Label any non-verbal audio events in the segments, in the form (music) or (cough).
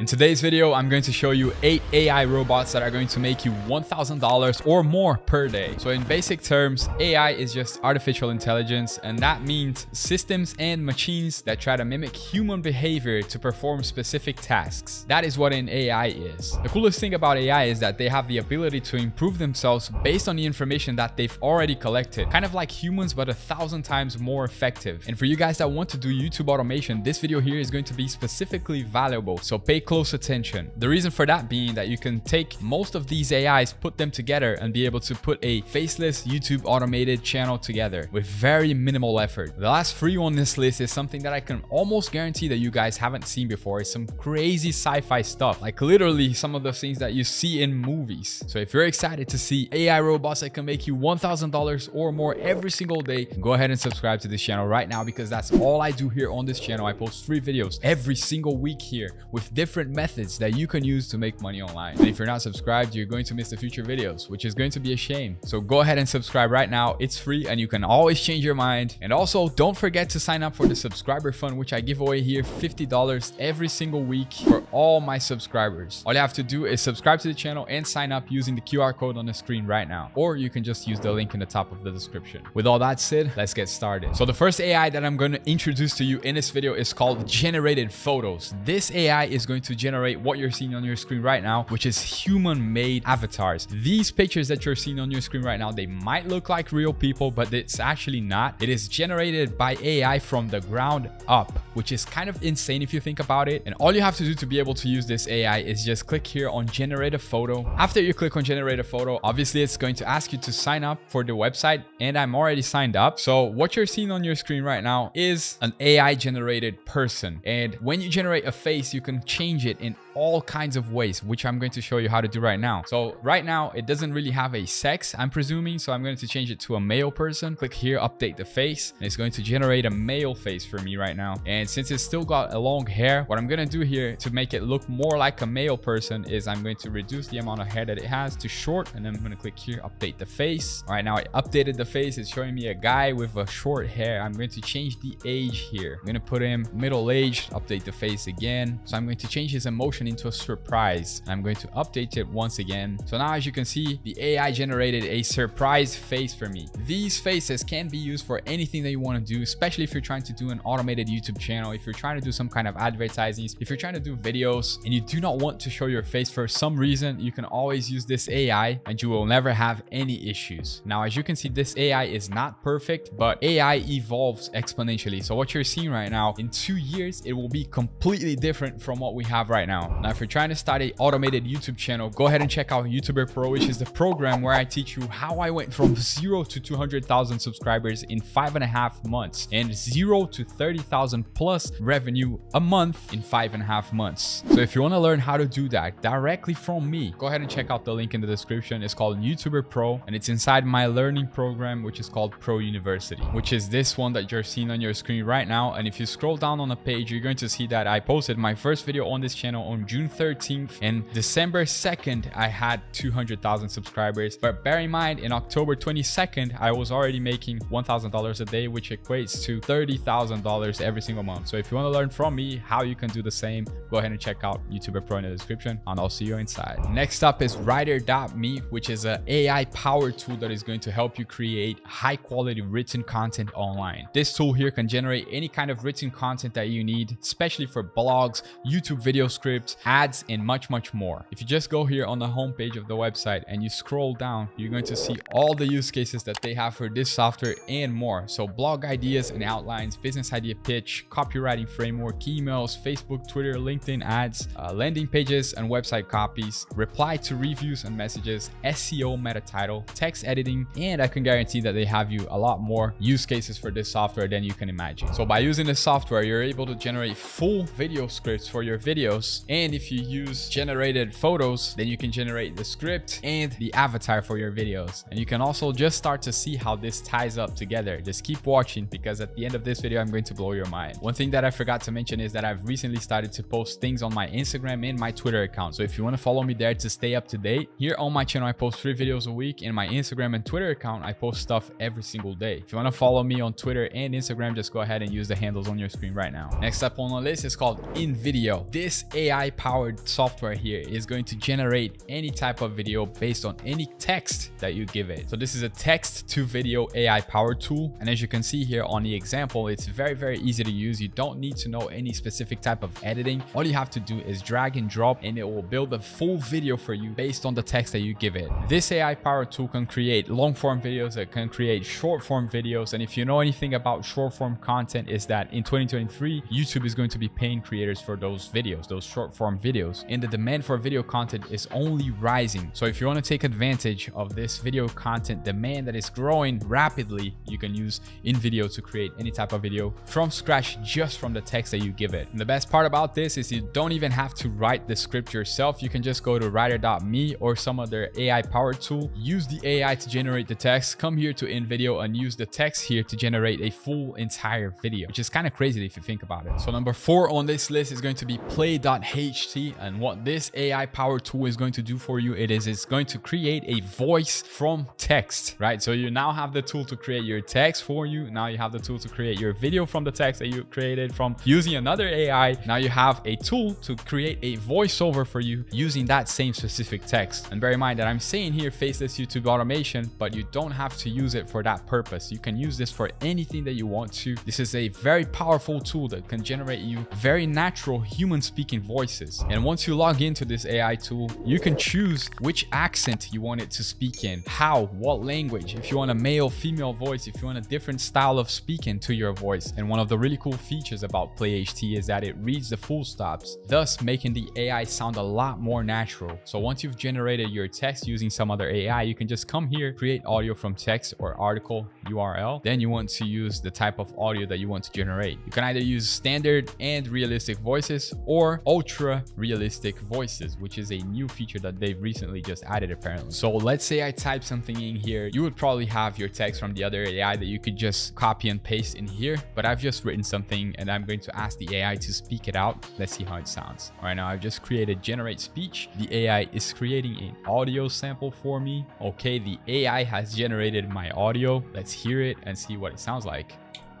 In today's video, I'm going to show you 8 AI robots that are going to make you $1,000 or more per day. So in basic terms, AI is just artificial intelligence and that means systems and machines that try to mimic human behavior to perform specific tasks. That is what an AI is. The coolest thing about AI is that they have the ability to improve themselves based on the information that they've already collected. Kind of like humans, but a thousand times more effective. And for you guys that want to do YouTube automation, this video here is going to be specifically valuable. So pay close attention. The reason for that being that you can take most of these AIs, put them together and be able to put a faceless YouTube automated channel together with very minimal effort. The last free on this list is something that I can almost guarantee that you guys haven't seen before. It's some crazy sci-fi stuff, like literally some of the things that you see in movies. So if you're excited to see AI robots that can make you $1,000 or more every single day, go ahead and subscribe to this channel right now because that's all I do here on this channel. I post free videos every single week here with different different methods that you can use to make money online. And if you're not subscribed, you're going to miss the future videos, which is going to be a shame. So go ahead and subscribe right now. It's free and you can always change your mind. And also don't forget to sign up for the subscriber fund, which I give away here $50 every single week for all my subscribers. All you have to do is subscribe to the channel and sign up using the QR code on the screen right now. Or you can just use the link in the top of the description. With all that said, let's get started. So the first AI that I'm going to introduce to you in this video is called generated photos. This AI is going to to generate what you're seeing on your screen right now, which is human-made avatars. These pictures that you're seeing on your screen right now, they might look like real people, but it's actually not. It is generated by AI from the ground up, which is kind of insane if you think about it. And all you have to do to be able to use this AI is just click here on generate a photo. After you click on generate a photo, obviously it's going to ask you to sign up for the website and I'm already signed up. So what you're seeing on your screen right now is an AI generated person. And when you generate a face, you can change change it in all kinds of ways, which I'm going to show you how to do right now. So right now, it doesn't really have a sex, I'm presuming. So I'm going to change it to a male person. Click here, update the face. And it's going to generate a male face for me right now. And since it's still got a long hair, what I'm going to do here to make it look more like a male person is I'm going to reduce the amount of hair that it has to short. And then I'm going to click here, update the face. All right, now I updated the face. It's showing me a guy with a short hair. I'm going to change the age here. I'm going to put him middle aged, update the face again. So I'm going to change his emotion into a surprise. I'm going to update it once again. So now as you can see, the AI generated a surprise face for me. These faces can be used for anything that you want to do, especially if you're trying to do an automated YouTube channel, if you're trying to do some kind of advertising, if you're trying to do videos and you do not want to show your face for some reason, you can always use this AI and you will never have any issues. Now, as you can see, this AI is not perfect, but AI evolves exponentially. So what you're seeing right now, in two years, it will be completely different from what we have right now. Now, if you're trying to start a automated YouTube channel, go ahead and check out YouTuber Pro, which is the program where I teach you how I went from zero to 200,000 subscribers in five and a half months and zero to 30,000 plus revenue a month in five and a half months. So if you want to learn how to do that directly from me, go ahead and check out the link in the description. It's called YouTuber Pro and it's inside my learning program, which is called Pro University, which is this one that you're seeing on your screen right now. And if you scroll down on the page, you're going to see that I posted my first video on this channel on June 13th and December 2nd, I had 200,000 subscribers. But bear in mind, in October 22nd, I was already making $1,000 a day, which equates to $30,000 every single month. So if you want to learn from me how you can do the same, go ahead and check out YouTuber Pro in the description and I'll see you inside. Next up is Rytr.me, which is an AI powered tool that is going to help you create high quality written content online. This tool here can generate any kind of written content that you need, especially for blogs, YouTube video scripts, ads, and much, much more. If you just go here on the homepage of the website and you scroll down, you're going to see all the use cases that they have for this software and more. So blog ideas and outlines, business idea pitch, copywriting framework, emails, Facebook, Twitter, LinkedIn ads, uh, landing pages and website copies, reply to reviews and messages, SEO meta title, text editing, and I can guarantee that they have you a lot more use cases for this software than you can imagine. So by using this software, you're able to generate full video scripts for your videos and if you use generated photos, then you can generate the script and the avatar for your videos. And you can also just start to see how this ties up together. Just keep watching because at the end of this video, I'm going to blow your mind. One thing that I forgot to mention is that I've recently started to post things on my Instagram and my Twitter account. So if you want to follow me there to stay up to date, here on my channel, I post three videos a week. In my Instagram and Twitter account, I post stuff every single day. If you want to follow me on Twitter and Instagram, just go ahead and use the handles on your screen right now. Next up on the list is called InVideo. This this AI powered software here is going to generate any type of video based on any text that you give it. So this is a text to video AI powered tool. And as you can see here on the example, it's very, very easy to use. You don't need to know any specific type of editing. All you have to do is drag and drop and it will build a full video for you based on the text that you give it. This AI powered tool can create long form videos, it can create short form videos. And if you know anything about short form content is that in 2023, YouTube is going to be paying creators for those videos, those short form videos. And the demand for video content is only rising. So if you want to take advantage of this video content demand that is growing rapidly, you can use InVideo to create any type of video from scratch just from the text that you give it. And the best part about this is you don't even have to write the script yourself. You can just go to rytr.me or some other AI powered tool, use the AI to generate the text, come here to InVideo and use the text here to generate a full entire video, which is kind of crazy if you think about it. So number four on this list is going to be play.ht. And what this AI powered tool is going to do for you, it is it's going to create a voice from text, right? So you now have the tool to create your text for you. Now you have the tool to create your video from the text that you created from using another AI. Now you have a tool to create a voiceover for you using that same specific text. And bear in mind that I'm saying here faceless YouTube automation, but you don't have to use it for that purpose. You can use this for anything that you want to. This is a very powerful tool that can generate you very natural human speaking voices. And once you log into this AI tool, you can choose which accent you want it to speak in, how, what language, if you want a male, female voice, if you want a different style of speaking to your voice. And one of the really cool features about PlayHT is that it reads the full stops, thus making the AI sound a lot more natural. So once you've generated your text using some other AI, you can just come here, create audio from text or article URL. Then you want to use the type of audio that you want to generate. You can either use standard and realistic voices or ultra realistic voices, which is a new feature that they've recently just added apparently. So let's say I type something in here, you would probably have your text from the other AI that you could just copy and paste in here, but I've just written something and I'm going to ask the AI to speak it out. Let's see how it sounds. All right, now I've just created generate speech. The AI is creating an audio sample for me. Okay, the AI has generated my audio. Let's hear it and see what it sounds like.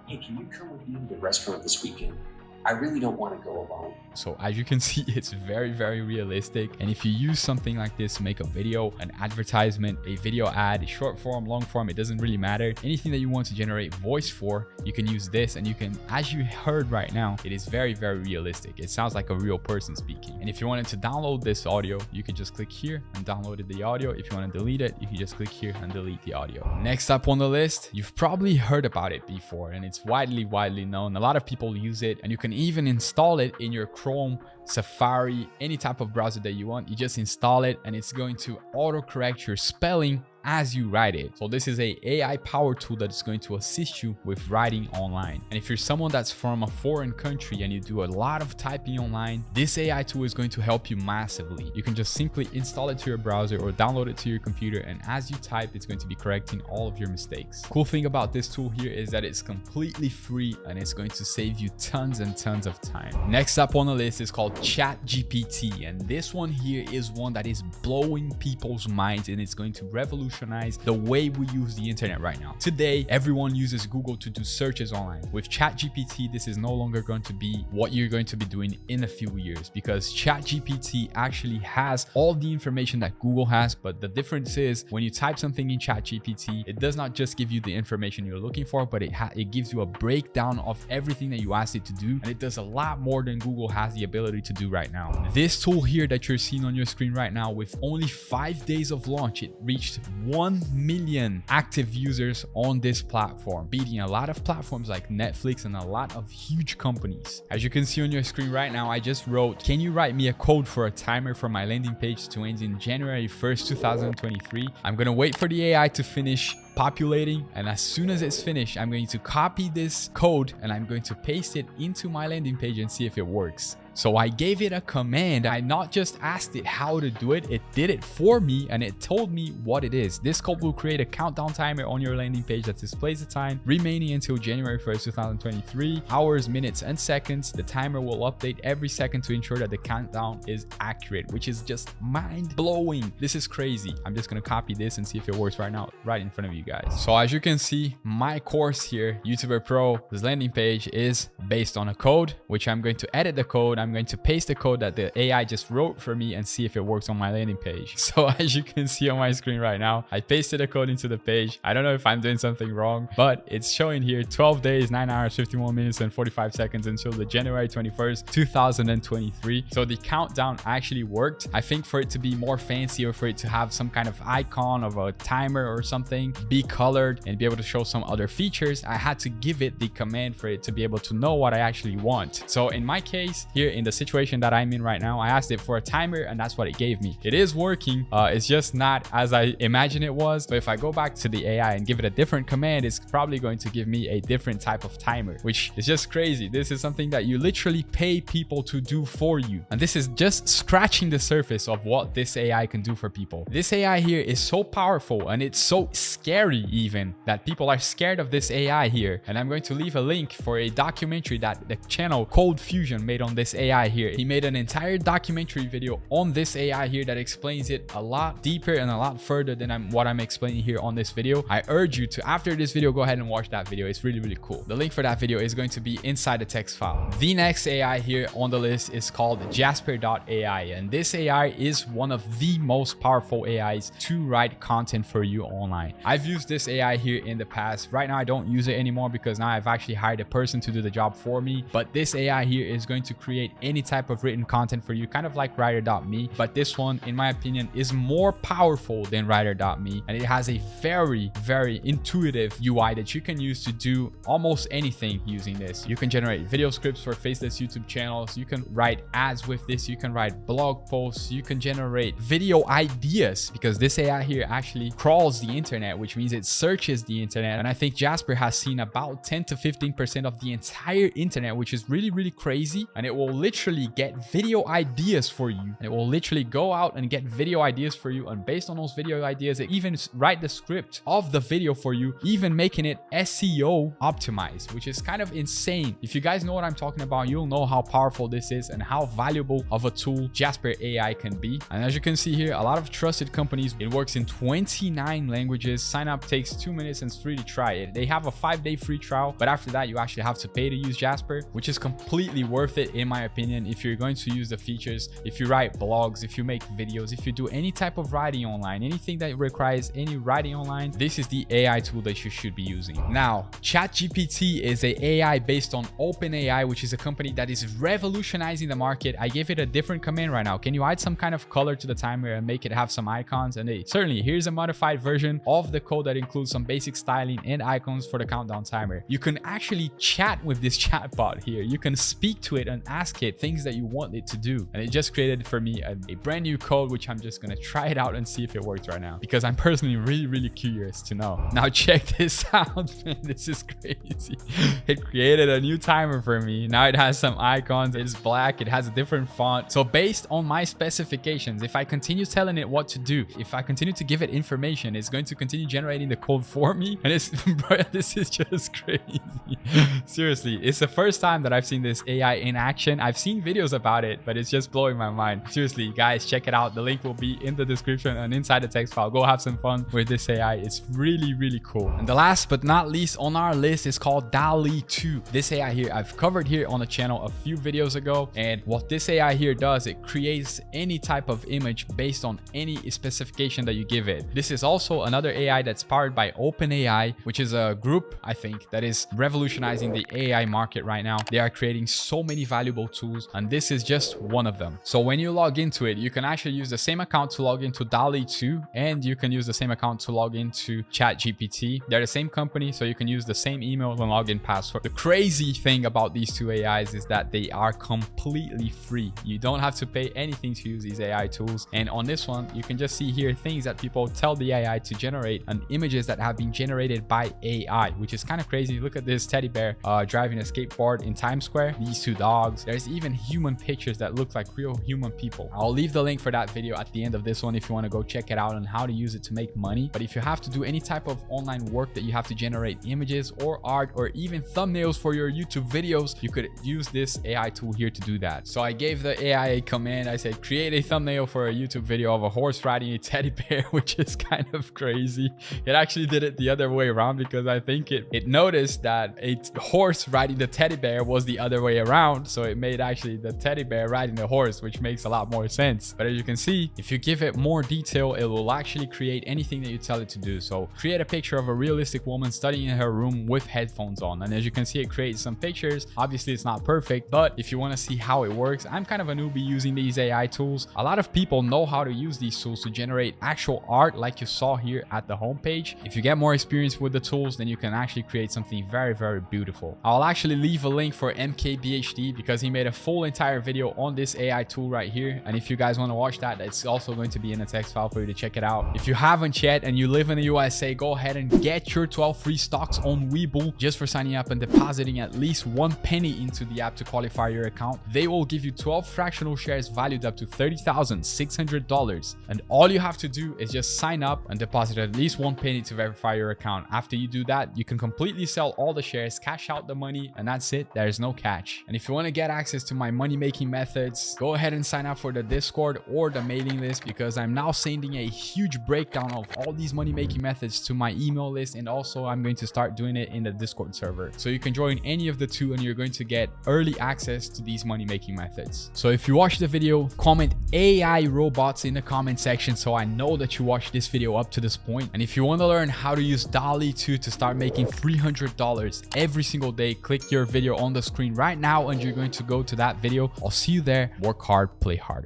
Hey, can you come with me to the restaurant this weekend? I really don't want to go alone. So as you can (laughs) see, it's very, very realistic. And if you use something like this to make a video, an advertisement, a video ad, short form, long form, it doesn't really matter. Anything that you want to generate voice for, you can use this and you can, as you heard right now, it is very, very realistic. It sounds like a real person speaking. And if you wanted to download this audio, you can just click here and download the audio. If you want to delete it, you can just click here and delete the audio. Next up on the list, you've probably heard about it before and it's widely, widely known. A lot of people use it and you can even install it in your Chrome, Safari, any type of browser that you want. You just install it and it's going to autocorrect your spelling as you write it. So this is a AI power tool that is going to assist you with writing online. And if you're someone that's from a foreign country and you do a lot of typing online, this AI tool is going to help you massively. You can just simply install it to your browser or download it to your computer. And as you type, it's going to be correcting all of your mistakes. Cool thing about this tool here is that it's completely free and it's going to save you tons and tons of time. Next up on the list is called ChatGPT. And this one here is one that is blowing people's minds and it's going to revolutionize revolutionize the way we use the internet right now. Today, everyone uses Google to do searches online. With ChatGPT, this is no longer going to be what you're going to be doing in a few years because ChatGPT actually has all the information that Google has. But the difference is when you type something in ChatGPT, it does not just give you the information you're looking for, but it, it gives you a breakdown of everything that you asked it to do. And it does a lot more than Google has the ability to do right now. This tool here that you're seeing on your screen right now, with only five days of launch, it reached 1 million active users on this platform, beating a lot of platforms like Netflix and a lot of huge companies. As you can see on your screen right now, I just wrote, can you write me a code for a timer for my landing page to end in January 1st, 2023? I'm to wait for the AI to finish populating and as soon as it's finished i'm going to copy this code and i'm going to paste it into my landing page and see if it works so I gave it a command. I not just asked it how to do it, it did it for me and it told me what it is. This code will create a countdown timer on your landing page that displays the time remaining until January 1st, 2023, hours, minutes, and seconds. The timer will update every second to ensure that the countdown is accurate, which is just mind blowing. This is crazy. I'm just going to copy this and see if it works right now, right in front of you. You guys. So as you can see, my course here, YouTuber Pro, this landing page is based on a code, which I'm going to edit the code. I'm going to paste the code that the AI just wrote for me and see if it works on my landing page. (laughs) So as you can see on my screen right now, I pasted the code into the page. I don't know if I'm doing something wrong, but it's showing here 12 days, 9 hours, 51 minutes, and 45 seconds until the January 21st, 2023. So the countdown actually worked. I think for it to be more fancy or for it to have some kind of icon of a timer or something, be colored and be able to show some other features, I had to give it the command for it to be able to know what I actually want. So in my case, here in the situation that I'm in right now, I asked it for a timer and that's what it gave me. It is working. Uh, it's just not as I imagine it was. But if I go back to the AI and give it a different command, it's probably going to give me a different type of timer, which is just crazy. This is something that you literally pay people to do for you. And this is just scratching the surface of what this AI can do for people. This AI here is so powerful and it's so scary even that people are scared of this AI here. And I'm going to leave a link for a documentary that the channel ColdFusion made on this AI here. He made an entire documentary video on this AI here that explains it a lot deeper and a lot further than I'm, what I'm explaining here on this video. I urge you to, after this video, go ahead and watch that video. It's really, really cool. The link for that video is going to be inside the text file. The next AI here on the list is called Jasper.ai. And this AI is one of the most powerful AIs to write content for you online. I've used this AI here in the past. Right now, I don't use it anymore because now I've actually hired a person to do the job for me. But this AI here is going to create any type of written content for you, kind of like Rytr.me. But this one, in my opinion, is more powerful than Rytr.me. And it has a very, very intuitive UI that you can use to do almost anything using this. You can generate video scripts for faceless YouTube channels. You can write ads with this. You can write blog posts. You can generate video ideas because this AI here actually crawls the internet, which means it searches the internet. And I think Jasper has seen about 10 to 15% of the entire internet, which is really, really crazy. And it will literally get video ideas for you. And it will literally go out and get video ideas for you. And based on those video ideas, it even write the script of the video for you, even making it SEO optimized, which is kind of insane. If you guys know what I'm talking about, you'll know how powerful this is and how valuable of a tool Jasper AI can be. And as you can see here, a lot of trusted companies, it works in 29 languages. Sign up takes two minutes and it's free to try it. They have a five day free trial, but after that, you actually have to pay to use Jasper, which is completely worth it in my opinion. If you're going to use the features, if you write blogs, if you make videos, if you do any type of writing online, anything that requires any writing online, this is the AI tool that you should be using. Now, ChatGPT is a AI based on OpenAI, which is a company that is revolutionizing the market. I gave it a different command right now. Can you add some kind of color to the timer and make it have some icons? And hey, certainly here's a modified version of the code that includes some basic styling and icons for the countdown timer. You can actually chat with this (laughs) chatbot here. You can speak to it and ask it things that you want it to do. And it just created for me a, a brand new code, which I'm just going to try it out and see if it works right now because I'm personally really, really curious to know. Now (laughs) check this out, man. This is crazy. (laughs) It created a new timer for me. Now it has some icons. It's black. It has a different font. So based on my specifications, if I continue telling it what to do, if I continue to give it information, it's going to continue generating the code for me. And it's, (laughs) bro, this is just crazy. (laughs) Seriously, it's the first time that I've seen this AI in action. I've seen videos about it, but it's just blowing my mind. Seriously, guys, check it out. The link will be in the description and inside the text file. Go have some fun with this AI. It's really, really cool. And the last but not least on our list is called DALL-E 2. This AI here, I've covered here on the channel a few videos ago. And what this AI here does, it creates any type of image based on any specification that you give it. This is also another AI that's powered by OpenAI, which is a group, I think, that is revolutionizing the AI market right now. They are creating so many valuable tools, and this is just one of them. So when you log into it, you can actually use the same account to log into DALL-E 2, and you can use the same account to log into ChatGPT. They're the same company, so you can use the same email and login password. The crazy thing about these two AIs is that they are completely free. You don't have to pay anything to use these AI tools. And on this one, you can just see here things that people tell the AI to generate images that have been generated by AI, which is kind of crazy. Look at this teddy bear uh, driving a skateboard in Times Square. These two dogs. There's even human pictures that look like real human people. I'll leave the link for that video at the end of this one if you want to go check it out on how to use it to make money. But if you have to do any type of online work that you have to generate images or art or even thumbnails for your YouTube videos, you could use this AI tool here to do that. So I gave the AI a command. I said, create a thumbnail for a YouTube video of a horse riding a teddy bear, (laughs) which is kind of crazy. It actually did it the other way around because I think it, it noticed that a horse riding the teddy bear was the other way around. So it made actually the teddy bear riding the horse, which makes a lot more sense. But as you can see, if you give it more detail, it will actually create anything that you tell it to do. So create a picture of a realistic woman studying in her room with headphones on. And as you can see, it creates some pictures. Obviously, it's not perfect, but if you want to see how it works, I'm kind of a newbie using these AI tools. A lot of people know how to use these tools to generate actual art like you saw here at the homepage. If you get more experience with the tools, then you can actually create something very, very beautiful. I'll actually leave a link for MKBHD because he made a full entire video on this AI tool right here. And if you guys want to watch that, it's also going to be in a text file for you to check it out. If you haven't yet and you live in the USA, go ahead and get your 12 free stocks on Webull just for signing up and depositing at least one penny into the app to qualify your account. They will give you 12 fractional shares valued up to $30,600. And all you have to do is just sign up and deposit at least one penny to verify your account. After you do that, you can completely sell all the shares, cash out the money, and that's it. There's no catch. And if you want to get access to my money making methods, go ahead and sign up for the Discord or the mailing list because I'm now sending a huge breakdown of all these money making methods to my email list. And also I'm going to start doing it in the Discord server. So you can join any of the two and you're going to get early access to these money making methods. So if you watched the video, comment AI robots in the comment section so I know that you watched this video up to this point. And if you want to learn how to use DALL-E 2 to start making $300 every single day, click your video on the screen right now and you're going to go to that video. I'll see you there. Work hard, play harder.